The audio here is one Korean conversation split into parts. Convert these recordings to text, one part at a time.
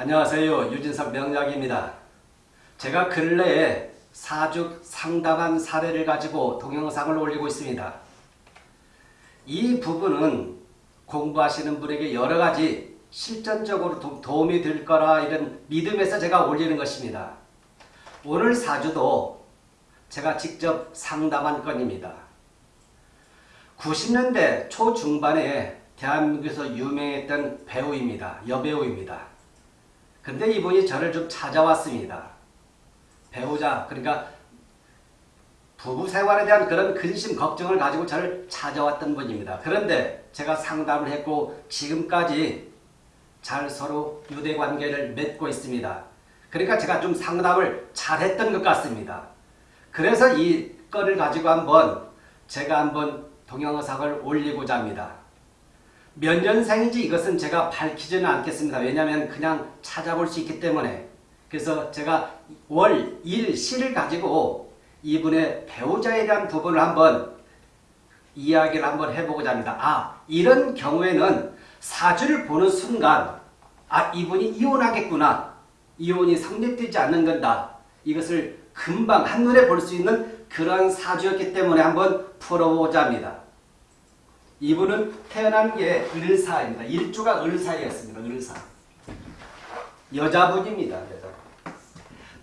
안녕하세요. 유진석 명약입니다. 제가 근래에 사주 상담한 사례를 가지고 동영상을 올리고 있습니다. 이 부분은 공부하시는 분에게 여러가지 실전적으로 도, 도움이 될 거라 이런 믿음에서 제가 올리는 것입니다. 오늘 사주도 제가 직접 상담한 건입니다. 90년대 초중반에 대한민국에서 유명했던 배우입니다. 여배우입니다. 근데 이분이 저를 좀 찾아왔습니다. 배우자 그러니까 부부 생활에 대한 그런 근심 걱정을 가지고 저를 찾아왔던 분입니다. 그런데 제가 상담을 했고 지금까지 잘 서로 유대관계를 맺고 있습니다. 그러니까 제가 좀 상담을 잘했던 것 같습니다. 그래서 이 건을 가지고 한번 제가 한번 동영상을 올리고자 합니다. 몇 년생인지 이것은 제가 밝히지는 않겠습니다. 왜냐하면 그냥 찾아볼 수 있기 때문에 그래서 제가 월, 일, 시를 가지고 이분의 배우자에 대한 부분을 한번 이야기를 한번 해보고자 합니다. 아 이런 경우에는 사주를 보는 순간 아 이분이 이혼하겠구나. 이혼이 성립되지 않는 건다. 이것을 금방 한눈에 볼 수 있는 그런 사주였기 때문에 한번 풀어보자 합니다. 이분은 태어난 게 을사입니다. 일주가 을사였습니다. 을사. 여자분입니다. 여자.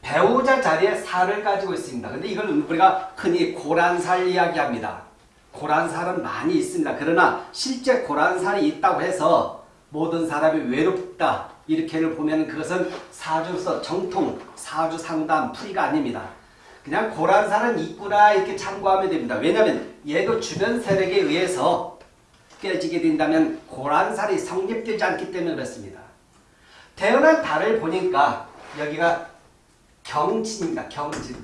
배우자 자리에 살을 가지고 있습니다. 근데 이걸 우리가 흔히 고란살 이야기합니다. 고란살은 많이 있습니다. 그러나 실제 고란살이 있다고 해서 모든 사람이 외롭다 이렇게를 보면 그것은 사주서 정통 사주 상담 풀이가 아닙니다. 그냥 고란살은 있구나 이렇게 참고하면 됩니다. 왜냐하면 얘도 주변 세력에 의해서 깨지게 된다면 고란살이 성립되지 않기 때문에 그렇습니다. 태어난 달을 보니까 여기가 경진입니다. 경진.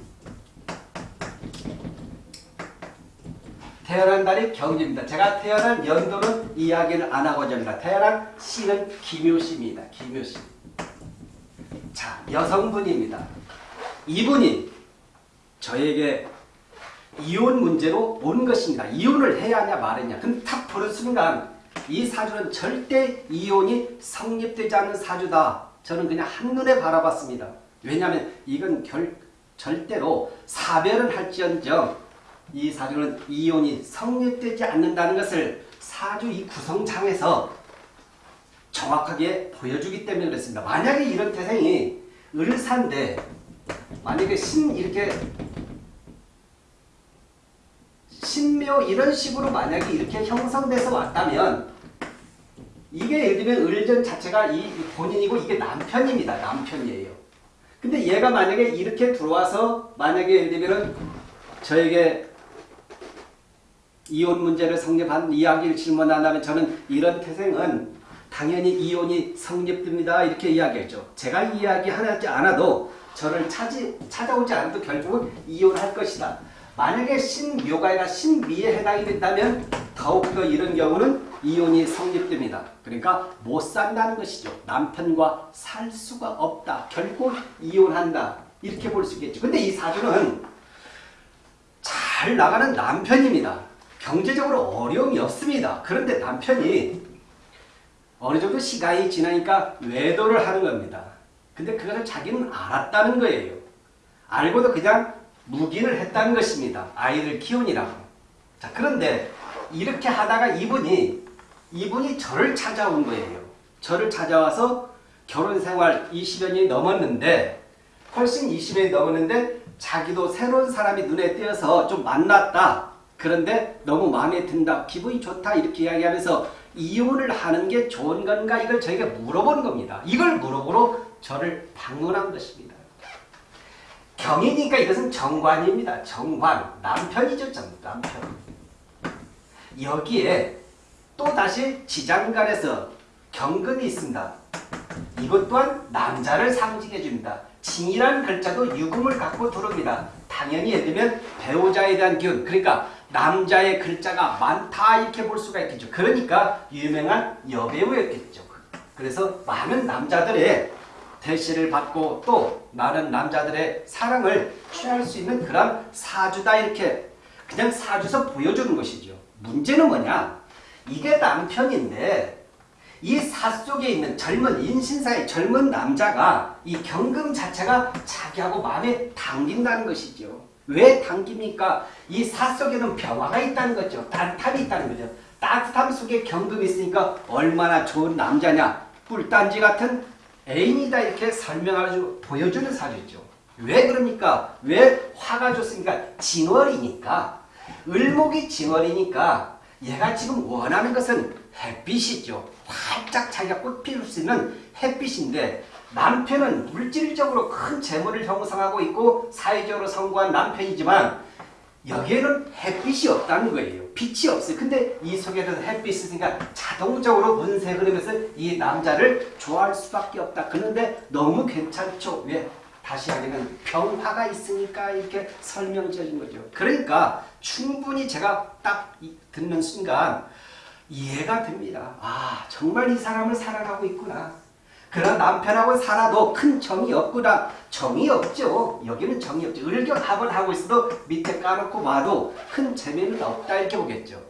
태어난 달이 경진입니다. 제가 태어난 연도는 이야기를 안 하고자 합니다. 태어난 시는 기묘시입니다. 기묘시. 자, 여성분입니다. 이분이 저에게 이혼 문제로 온 것입니다. 이혼을 해야 하냐 말했냐. 그럼 탁 보는 순간 이 사주는 절대 이혼이 성립되지 않는 사주다. 저는 그냥 한눈에 바라봤습니다. 왜냐하면 이건 결, 절대로 사별은 할지언정 이 사주는 이혼이 성립되지 않는다는 것을 사주 이 구성창에서 정확하게 보여주기 때문에 그렇습니다. 만약에 이런 태생이 을사인데 만약에 신 이렇게 신묘 이런 식으로 만약에 이렇게 형성돼서 왔다면 이게 예를 들면 을전 자체가 이 본인이고 이게 남편입니다. 남편이에요. 근데 얘가 만약에 이렇게 들어와서 만약에 예를 들면 저에게 이혼 문제를 성립한 이야기를 질문한다면 저는 이런 태생은 당연히 이혼이 성립됩니다. 이렇게 이야기했죠. 제가 이야기하지 않아도 저를 찾아오지 않아도 결국은 이혼할 것이다. 만약에 신묘가 아니라 신미에 해당이 된다면 더욱더 이런 경우는 이혼이 성립됩니다. 그러니까 못 산다는 것이죠. 남편과 살 수가 없다. 결국 이혼한다. 이렇게 볼 수 있겠죠. 근데 이 사주는 잘 나가는 남편입니다. 경제적으로 어려움이 없습니다. 그런데 남편이 어느 정도 시간이 지나니까 외도를 하는 겁니다. 근데 그것을 자기는 알았다는 거예요. 알고도 그냥 묵인을 했다는 것입니다. 아이를 키우니라고. 자, 그런데 이렇게 하다가 이분이 이분이 저를 찾아온 거예요. 저를 찾아와서 결혼 생활 20여 년이 넘었는데 훨씬 20년이 넘었는데 자기도 새로운 사람이 눈에 띄어서 좀 만났다. 그런데 너무 마음에 든다. 기분이 좋다. 이렇게 이야기하면서 이혼을 하는 게 좋은 건가 이걸 저희가 물어보는 겁니다. 이걸 물어보러 저를 방문한 것입니다. 경이니까 이것은 정관입니다. 정관. 남편이죠. 남편. 여기에 또다시 지장간에서 경금이 있습니다. 이것 또한 남자를 상징해 줍니다. 징이라는 글자도 유금을 갖고 들어옵니다. 당연히 예를 들면 배우자에 대한 기운 그러니까 남자의 글자가 많다 이렇게 볼 수가 있겠죠. 그러니까 유명한 여배우였겠죠. 그래서 많은 남자들의 대시를 받고 또 많은 남자들의 사랑을 취할 수 있는 그런 사주다 이렇게 그냥 사주서 보여주는 것이죠. 문제는 뭐냐? 이게 남편인데 이 사 속에 있는 젊은 인신사의 젊은 남자가 이 경금 자체가 자기하고 마음에 당긴다는 것이죠. 왜 당깁니까? 이 사 속에는 평화가 있다는 거죠. 따뜻함이 있다는 거죠. 따뜻함 속에 경금이 있으니까 얼마나 좋은 남자냐. 꿀단지 같은 애인이다 이렇게 설명하고 보여주는 사주죠. 왜 그럽니까? 왜 화가 좋습니까? 징월이니까. 을목이 징월이니까 얘가 지금 원하는 것은 햇빛이죠. 활짝 자기가 꽃 피울 수 있는 햇빛인데 남편은 물질적으로 큰 재물을 형성하고 있고 사회적으로 성공한 남편이지만 여기에는 햇빛이 없다는 거예요. 빛이 없어요. 근데 이 속에는 햇빛이 있으니까 자동적으로 운세 흐르면서 이 남자를 좋아할 수밖에 없다. 그런데 너무 괜찮죠. 왜? 다시 하기는 병화가 있으니까 이렇게 설명해준 거죠. 그러니까 충분히 제가 딱 듣는 순간 이해가 됩니다. 아 정말 이 사람을 사랑하고 있구나. 그러나 남편하고 살아도 큰 정이 없구나. 정이 없죠. 여기는 정이 없죠. 을격합을 하고 있어도 밑에 까놓고 봐도 큰 재미는 없다 이렇게 보겠죠.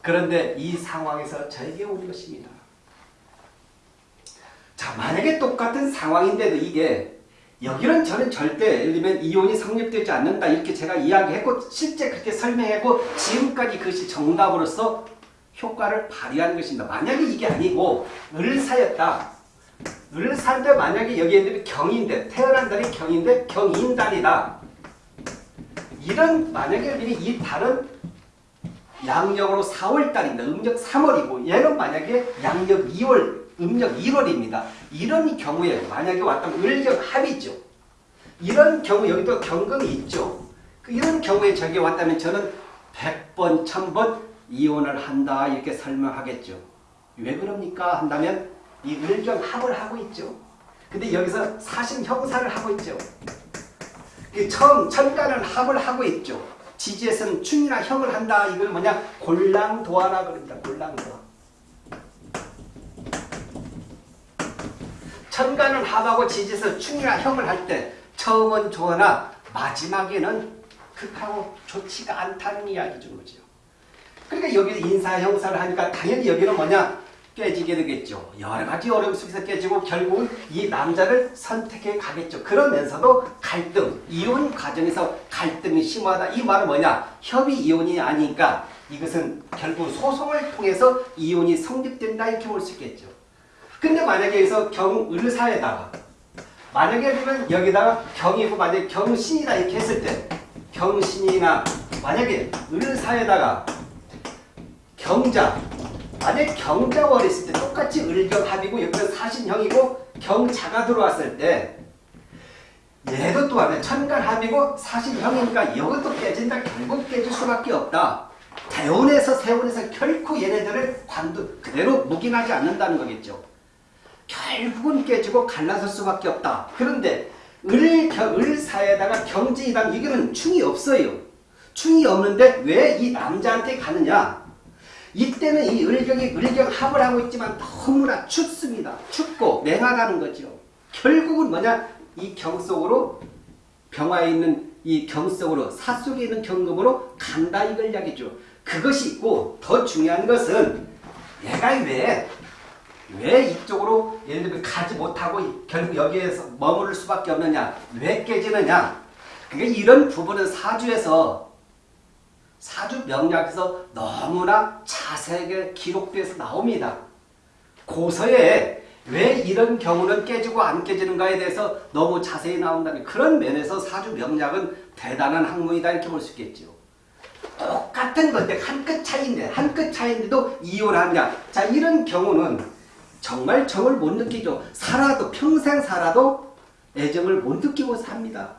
그런데 이 상황에서 저에게 오는 것입니다. 자 만약에 똑같은 상황인데도 이게 여기는 저는 절대 예를 들면 이혼이 성립되지 않는다 이렇게 제가 이야기했고 실제 그렇게 설명했고 지금까지 그것이 정답으로서 효과를 발휘하는 것입니다. 만약에 이게 아니고 을사였다. 을사인데 만약에 여기에 경인데 태어난 달이 경인데 경인달이다. 이런 만약에 이 달은 양력으로 4월달입니다. 음력 3월이고 얘는 만약에 양력 2월 음력 1월입니다. 이런 경우에 만약에 왔다면 을격 합이죠. 이런 경우 여기도 경금이 있죠. 그 이런 경우에 저기 왔다면 저는 100번, 1000번 이혼을 한다 이렇게 설명하겠죠. 왜 그럽니까? 한다면 이 을경 합을 하고 있죠. 근데 여기서 사신 형사를 하고 있죠. 처음 천간은 합을 하고 있죠. 지지에서는 충이나 형을 한다. 이걸 뭐냐? 골랑도하라 그럽니다. 골랑도하. 천간은 합하고 지지에서 충이나 형을 할 때 처음은 좋으나 마지막에는 극하고 좋지가 않다는 이야기죠. 그죠? 그러니까 여기 인사 형사를 하니까 당연히 여기는 뭐냐? 깨지게 되겠죠. 여러 가지 어려움 속에서 깨지고 결국은 이 남자를 선택해 가겠죠. 그러면서도 갈등, 이혼 과정에서 갈등이 심하다. 이 말은 뭐냐? 협의 이혼이 아니니까 이것은 결국 소송을 통해서 이혼이 성립된다 이렇게 볼 수 있겠죠. 근데 만약에 여기서 경을사에다가 만약에 그러면 여기다가 경이고 만약에 경신이다 이렇게 했을 때 경신이나 만약에 을사에다가 경자 만약 경자월이 있을 때 똑같이 을경합이고 여기는 사신형이고 경자가 들어왔을 때 얘도 또한 천간합이고 사신형이니까 이것도 깨진다. 결국 깨질 수밖에 없다. 대운에서 세운에서 결코 얘네들을 관두 그대로 묵인하지 않는다는 거겠죠. 결국은 깨지고 갈라설 수밖에 없다. 그런데 을, 을사에다가 경지이당 이거는 충이 없어요. 충이 없는데 왜 이 남자한테 가느냐? 이때는 이 을경이 을경 합을 하고 있지만 너무나 춥습니다. 춥고 맹하다는 거죠. 결국은 뭐냐? 이 경 속으로 병화에 있는 이 경 속으로 사 속에 있는 경금으로 간다 이걸 이야기죠. 그것이 있고 더 중요한 것은 얘가 왜, 왜 이쪽으로 예를 들면 가지 못하고 결국 여기에서 머무를 수밖에 없느냐? 왜 깨지느냐? 그러니까 이런 부분은 사주에서 사주 명략에서 너무나 자세하게 기록돼서 나옵니다. 고서에 왜 이런 경우는 깨지고 안 깨지는가에 대해서 너무 자세히 나온다는 그런 면에서 사주 명략은 대단한 학문이다 이렇게 볼 수 있겠죠. 똑같은 건데 한 끗 차이인데 한 끗 차이인데도 이혼하냐. 자 이런 경우는 정말 정을 못 느끼죠. 살아도 평생 살아도 애정을 못 느끼고 삽니다.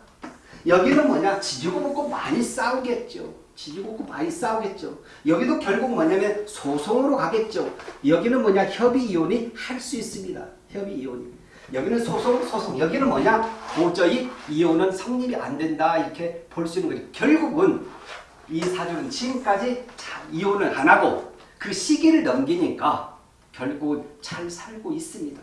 여기는 뭐냐 지지고 먹고 많이 싸우겠죠. 지지고 많이 싸우겠죠. 여기도 결국 뭐냐면 소송으로 가겠죠. 여기는 뭐냐 협의 이혼이 할 수 있습니다. 협의 이혼이. 여기는 소송, 소송. 여기는 뭐냐 도저히 이혼은 성립이 안 된다 이렇게 볼 수 있는 거죠. 결국은 이 사주는 지금까지 이혼을 안 하고 그 시기를 넘기니까 결국 잘 살고 있습니다.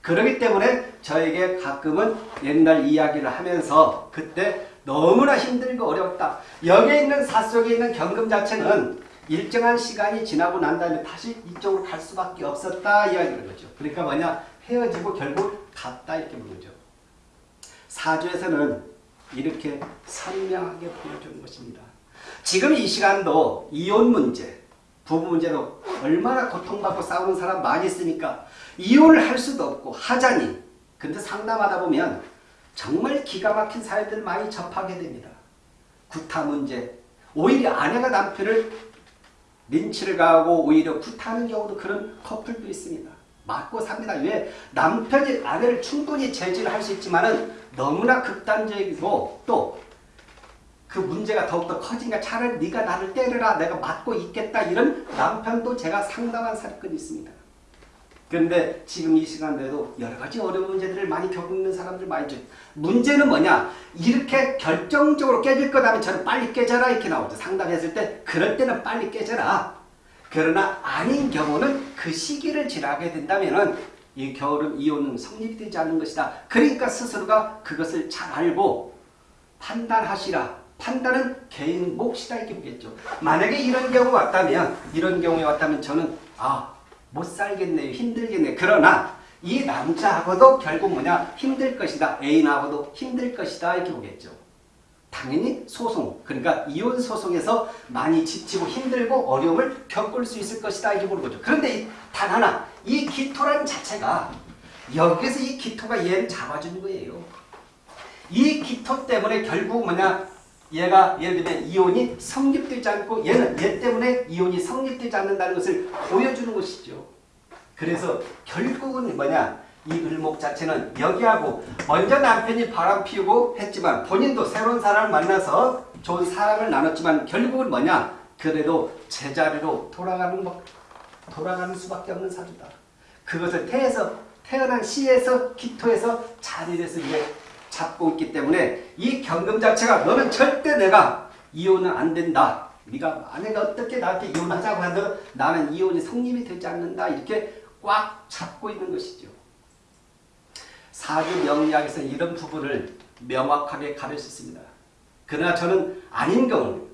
그렇기 때문에 저에게 가끔은 옛날 이야기를 하면서 그때 너무나 힘들고 어렵다. 여기에 있는 사 속에 있는 경금 자체는 일정한 시간이 지나고 난 다음에 다시 이쪽으로 갈 수밖에 없었다 이야기하는 거죠. 그러니까 뭐냐 헤어지고 결국 갔다 이렇게 거죠. 사주에서는 이렇게 선명하게 보여주는 것입니다. 지금 이 시간도 이혼 문제, 부부 문제로 얼마나 고통받고 싸우는 사람 많이 있으니까 이혼을 할 수도 없고 하자니 근데 상담하다 보면 정말 기가 막힌 사연들 많이 접하게 됩니다. 구타 문제, 오히려 아내가 남편을 린치를 가하고 오히려 구타하는 경우도 그런 커플도 있습니다. 맞고 삽니다. 왜? 남편이 아내를 충분히 제지를 할 수 있지만 은 너무나 극단적이고 또 그 문제가 더욱더 커지니까 차라리 네가 나를 때려라 내가 맞고 있겠다 이런 남편도 제가 상담한 사건이 있습니다. 그런데 지금 이 시간대도 여러 가지 어려운 문제들을 많이 겪는 사람들 많이 있죠. 문제는 뭐냐? 이렇게 결정적으로 깨질 거다면 저는 빨리 깨져라 이렇게 나오죠. 상담했을 때 그럴 때는 빨리 깨져라. 그러나 아닌 경우는 그 시기를 지나게 된다면 은 이 겨울은 이혼은 성립이 되지 않는 것이다. 그러니까 스스로가 그것을 잘 알고 판단하시라. 판단은 개인 몫이다 이렇게 보겠죠. 만약에 이런 경우 왔다면 이런 경우에 왔다면 저는 아 못 살겠네요. 힘들겠네요. 그러나 이 남자하고도 결국 뭐냐 힘들 것이다. 애인하고도 힘들 것이다 이렇게 보겠죠. 당연히 소송 그러니까 이혼 소송에서 많이 지치고 힘들고 어려움을 겪을 수 있을 것이다 이렇게 보는 거죠. 그런데 단 하나 이 기토라는 자체가 여기서 이 기토가 얘를 잡아주는 거예요. 이 기토 때문에 결국 뭐냐 얘가 예를 들면 이혼이 성립되지 않고 얘는 얘 때문에 이혼이 성립되지 않는다는 것을 보여주는 것이죠. 그래서 결국은 뭐냐 이 을목 자체는 여기하고 먼저 남편이 바람 피우고 했지만 본인도 새로운 사람을 만나서 좋은 사랑을 나눴지만 결국은 뭐냐 그래도 제자리로 돌아가는 것 돌아가는 수밖에 없는 사주다. 그것을 태에서 태어난 시에서 기토에서 자리에서 이제 잡고 있기 때문에 이 경금 자체가 너는 절대 내가 이혼은 안 된다. 네가 아내가 어떻게 나한테 이혼하자고 하도 나는 이혼이 성립이 되지 않는다. 이렇게 꽉 잡고 있는 것이죠. 사주 명리학에서 이런 부분을 명확하게 가릴 수 있습니다. 그러나 저는 아닌 경우는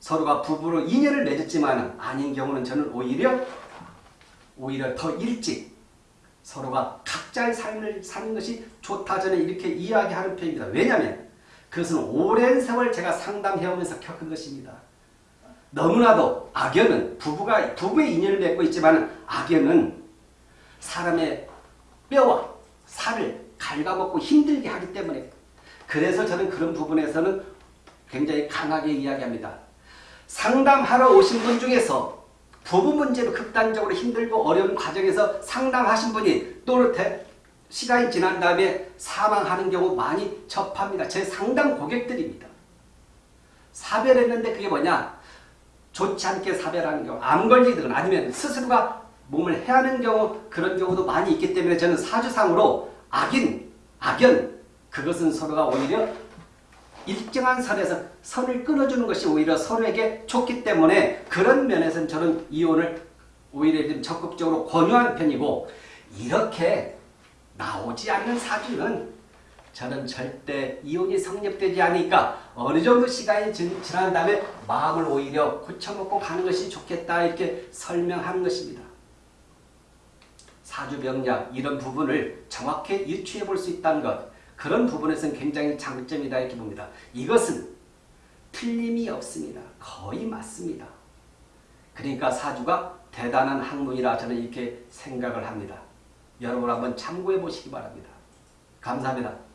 서로가 부부로 인연을 맺었지만 아닌 경우는 저는 오히려 오히려 더 일찍 서로가 각자의 삶을 사는 것이 좋다 저는 이렇게 이야기하는 편입니다. 왜냐하면 그것은 오랜 세월 제가 상담해오면서 겪은 것입니다. 너무나도 악연은 부부가 부부의 인연을 맺고 있지만 악연은 사람의 뼈와 살을 갉아먹고 힘들게 하기 때문에 그래서 저는 그런 부분에서는 굉장히 강하게 이야기합니다. 상담하러 오신 분 중에서 부부 문제로 극단적으로 힘들고 어려운 과정에서 상담하신 분이 또 시간이 지난 다음에 사망하는 경우 많이 접합니다. 제 상담 고객들입니다. 사별했는데 그게 뭐냐? 좋지 않게 사별하는 경우, 암 걸리든 아니면 스스로가 몸을 해하는 경우 그런 경우도 많이 있기 때문에 저는 사주상으로 악인, 악연 그것은 서로가 오히려 일정한 선에서 선을 끊어주는 것이 오히려 서로에게 좋기 때문에 그런 면에서는 저는 이혼을 오히려 좀 적극적으로 권유하는 편이고 이렇게 나오지 않는 사주는 저는 절대 이혼이 성립되지 않으니까 어느 정도 시간이 지난 다음에 마음을 오히려 고쳐먹고 가는 것이 좋겠다 이렇게 설명하는 것입니다. 사주명략 이런 부분을 정확히 유추해 볼 수 있다는 것 그런 부분에서는 굉장히 장점이다 이렇게 봅니다. 이것은 틀림이 없습니다. 거의 맞습니다. 그러니까 사주가 대단한 학문이라 저는 이렇게 생각을 합니다. 여러분 한번 참고해 보시기 바랍니다. 감사합니다.